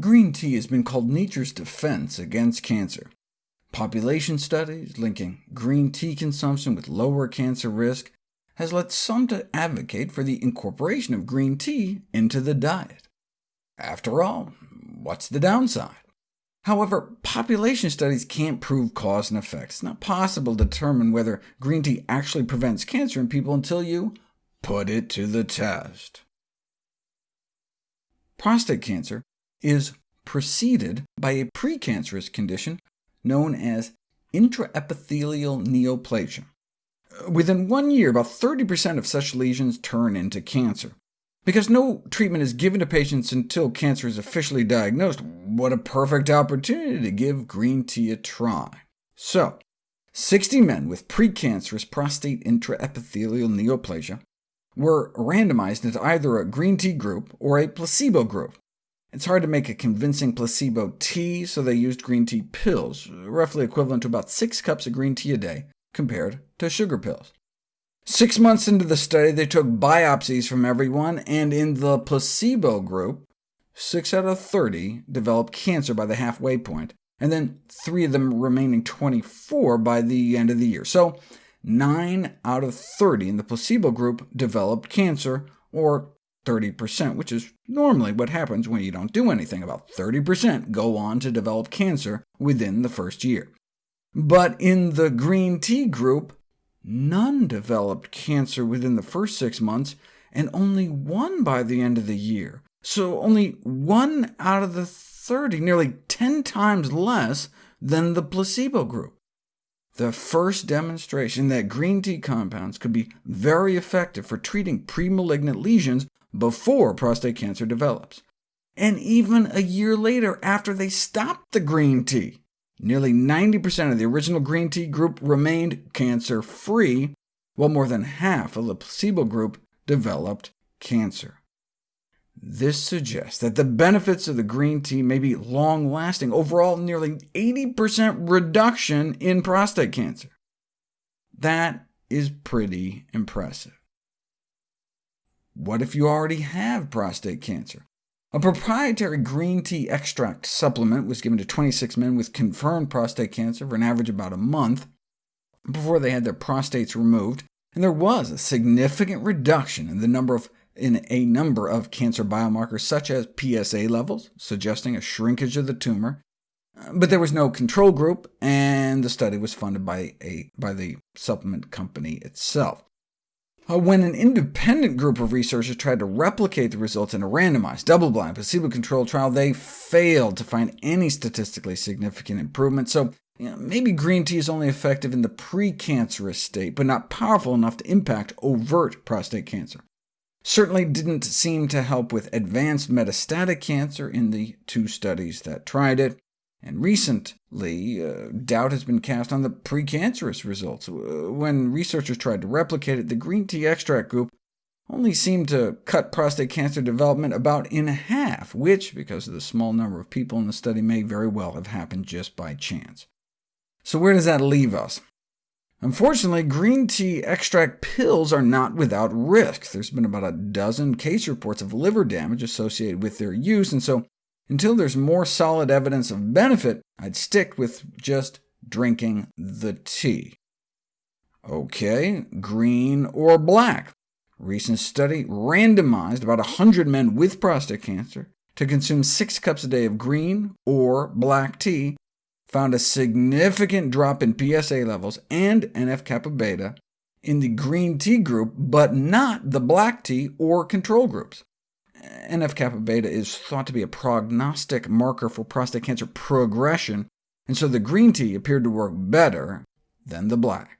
Green tea has been called nature's defense against cancer. Population studies linking green tea consumption with lower cancer risk has led some to advocate for the incorporation of green tea into the diet. After all, what's the downside? However, population studies can't prove cause and effect. It's not possible to determine whether green tea actually prevents cancer in people until you put it to the test. Prostate cancer is preceded by a precancerous condition known as intraepithelial neoplasia. Within one year, about 30% of such lesions turn into cancer. Because no treatment is given to patients until cancer is officially diagnosed, what a perfect opportunity to give green tea a try. So, 60 men with precancerous prostate intraepithelial neoplasia were randomized into either a green tea group or a placebo group. It's hard to make a convincing placebo tea, so they used green tea pills, roughly equivalent to about six cups of green tea a day, compared to sugar pills. Six months into the study, they took biopsies from everyone, and in the placebo group, 6 out of 30 developed cancer by the halfway point, and then 3 of them remaining 24 by the end of the year. So 9 out of 30 in the placebo group developed cancer, or 30%, which is normally what happens when you don't do anything. About 30% go on to develop cancer within the first year. But in the green tea group, none developed cancer within the first six months, and only one by the end of the year. So only one out of the 30, nearly 10 times less than the placebo group. The first demonstration that green tea compounds could be very effective for treating premalignant lesions before prostate cancer develops. And even a year later, after they stopped the green tea, nearly 90% of the original green tea group remained cancer-free, while more than half of the placebo group developed cancer. This suggests that the benefits of the green tea may be long-lasting, overall nearly 80% reduction in prostate cancer. That is pretty impressive. What if you already have prostate cancer? A proprietary green tea extract supplement was given to 26 men with confirmed prostate cancer for an average of about a month before they had their prostates removed, and there was a significant reduction in the number of in a number of cancer biomarkers, such as PSA levels, suggesting a shrinkage of the tumor, but there was no control group, and the study was funded by, a, by the supplement company itself. Uh, when an independent group of researchers tried to replicate the results in a randomized, double-blind, placebo-controlled trial, they failed to find any statistically significant improvement, so you know, maybe green tea is only effective in the precancerous state, but not powerful enough to impact overt prostate cancer. Certainly didn't seem to help with advanced metastatic cancer in the two studies that tried it, and recently, uh, doubt has been cast on the precancerous results. Uh, when researchers tried to replicate it, the green tea extract group only seemed to cut prostate cancer development about in half, which, because of the small number of people in the study, may very well have happened just by chance. So where does that leave us? Unfortunately, green tea extract pills are not without risk. There's been about a dozen case reports of liver damage associated with their use, and so until there's more solid evidence of benefit, I'd stick with just drinking the tea. OK, green or black? Recent study randomized about 100 men with prostate cancer to consume 6 cups a day of green or black tea found a significant drop in PSA levels and NF-kappa beta in the green tea group, but not the black tea or control groups. NF-kappa beta is thought to be a prognostic marker for prostate cancer progression, and so the green tea appeared to work better than the black.